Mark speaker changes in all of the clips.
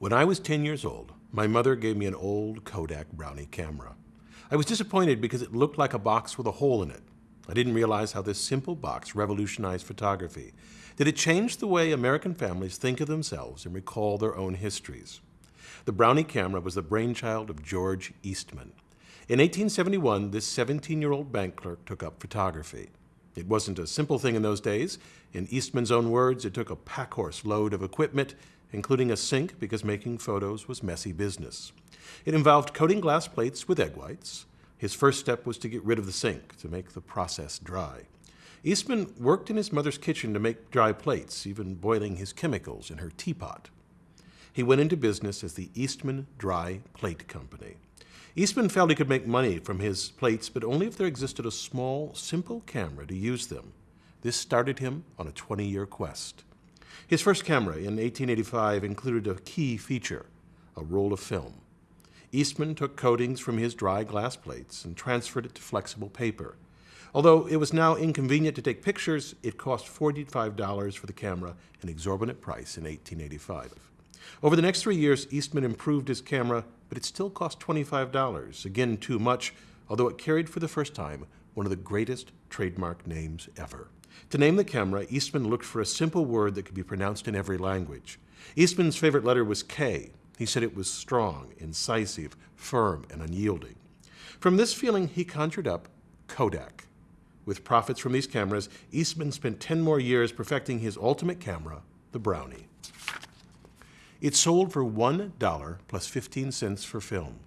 Speaker 1: When I was 10 years old, my mother gave me an old Kodak Brownie camera. I was disappointed because it looked like a box with a hole in it. I didn't realize how this simple box revolutionized photography. That it changed the way American families think of themselves and recall their own histories. The Brownie camera was the brainchild of George Eastman. In 1871, this 17-year-old bank clerk took up photography. It wasn't a simple thing in those days. In Eastman's own words, it took a packhorse load of equipment including a sink because making photos was messy business. It involved coating glass plates with egg whites. His first step was to get rid of the sink to make the process dry. Eastman worked in his mother's kitchen to make dry plates, even boiling his chemicals in her teapot. He went into business as the Eastman Dry Plate Company. Eastman felt he could make money from his plates, but only if there existed a small, simple camera to use them. This started him on a 20-year quest. His first camera in 1885 included a key feature, a roll of film. Eastman took coatings from his dry glass plates and transferred it to flexible paper. Although it was now inconvenient to take pictures, it cost $45 for the camera, an exorbitant price in 1885. Over the next three years, Eastman improved his camera, but it still cost $25, again too much, although it carried for the first time one of the greatest trademark names ever. To name the camera, Eastman looked for a simple word that could be pronounced in every language. Eastman's favorite letter was K. He said it was strong, incisive, firm, and unyielding. From this feeling, he conjured up Kodak. With profits from these cameras, Eastman spent 10 more years perfecting his ultimate camera, the Brownie. It sold for $1 plus 15 cents for film.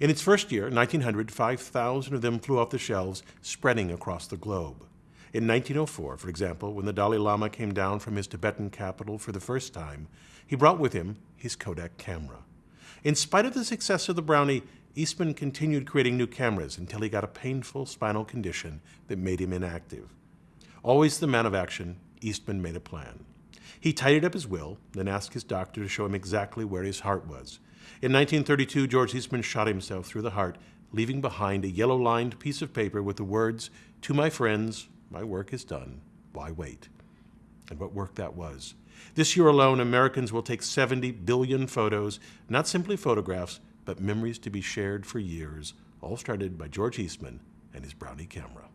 Speaker 1: In its first year, 1900, 5,000 of them flew off the shelves, spreading across the globe. In 1904, for example, when the Dalai Lama came down from his Tibetan capital for the first time, he brought with him his Kodak camera. In spite of the success of the Brownie, Eastman continued creating new cameras until he got a painful spinal condition that made him inactive. Always the man of action, Eastman made a plan. He tidied up his will, then asked his doctor to show him exactly where his heart was. In 1932, George Eastman shot himself through the heart, leaving behind a yellow-lined piece of paper with the words, To my friends, my work is done. Why wait? And what work that was. This year alone, Americans will take 70 billion photos, not simply photographs, but memories to be shared for years, all started by George Eastman and his Brownie camera.